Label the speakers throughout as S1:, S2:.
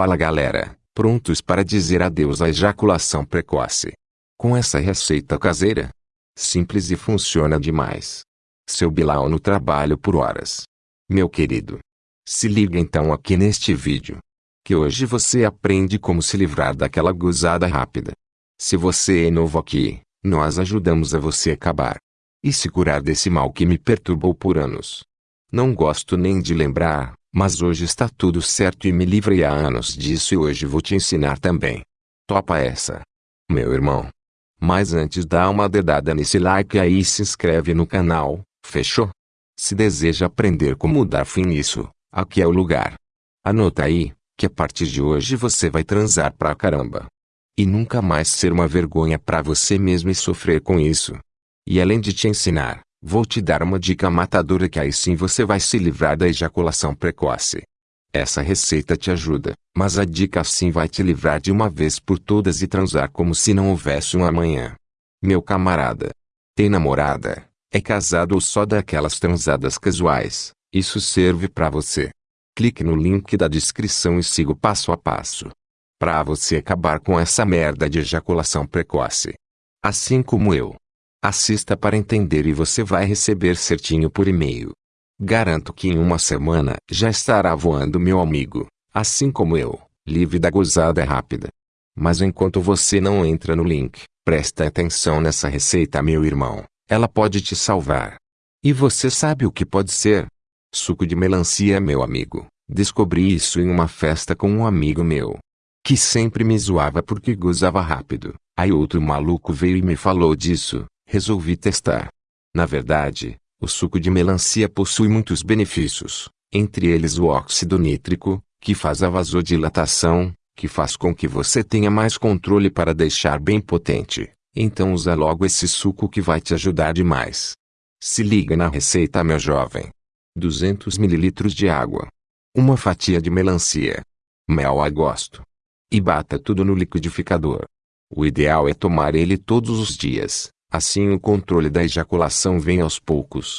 S1: Fala galera, prontos para dizer adeus à ejaculação precoce. Com essa receita caseira? Simples e funciona demais. Seu Bilal no trabalho por horas. Meu querido. Se liga então aqui neste vídeo. Que hoje você aprende como se livrar daquela gozada rápida. Se você é novo aqui, nós ajudamos a você acabar. E se curar desse mal que me perturbou por anos. Não gosto nem de lembrar, mas hoje está tudo certo e me livrei há anos disso e hoje vou te ensinar também. Topa essa. Meu irmão. Mas antes dá uma dedada nesse like aí e se inscreve no canal, fechou? Se deseja aprender como dar fim nisso, aqui é o lugar. Anota aí, que a partir de hoje você vai transar pra caramba. E nunca mais ser uma vergonha pra você mesmo e sofrer com isso. E além de te ensinar, Vou te dar uma dica matadora que aí sim você vai se livrar da ejaculação precoce. Essa receita te ajuda, mas a dica sim vai te livrar de uma vez por todas e transar como se não houvesse um amanhã. Meu camarada. Tem namorada? É casado ou só daquelas transadas casuais? Isso serve para você. Clique no link da descrição e siga o passo a passo. Para você acabar com essa merda de ejaculação precoce. Assim como eu. Assista para entender e você vai receber certinho por e-mail. Garanto que em uma semana já estará voando meu amigo, assim como eu, livre da gozada rápida. Mas enquanto você não entra no link, presta atenção nessa receita meu irmão, ela pode te salvar. E você sabe o que pode ser? Suco de melancia meu amigo, descobri isso em uma festa com um amigo meu. Que sempre me zoava porque gozava rápido, aí outro maluco veio e me falou disso, resolvi testar. Na verdade, o suco de melancia possui muitos benefícios, entre eles o óxido nítrico, que faz a vasodilatação, que faz com que você tenha mais controle para deixar bem potente. Então usa logo esse suco que vai te ajudar demais. Se liga na receita meu jovem. 200 ml de água. Uma fatia de melancia. Mel a gosto. E bata tudo no liquidificador. O ideal é tomar ele todos os dias, Assim o controle da ejaculação vem aos poucos.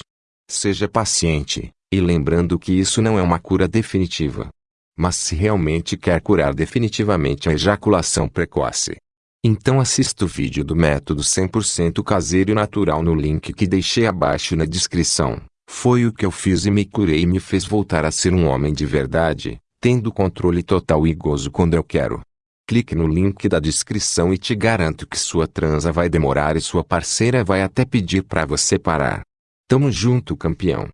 S1: Seja paciente, e lembrando que isso não é uma cura definitiva. Mas se realmente quer curar definitivamente a ejaculação precoce, então assista o vídeo do método 100% caseiro e natural no link que deixei abaixo na descrição. Foi o que eu fiz e me curei e me fez voltar a ser um homem de verdade, tendo controle total e gozo quando eu quero. Clique no link da descrição e te garanto que sua transa vai demorar e sua parceira vai até pedir para você parar. Tamo junto campeão.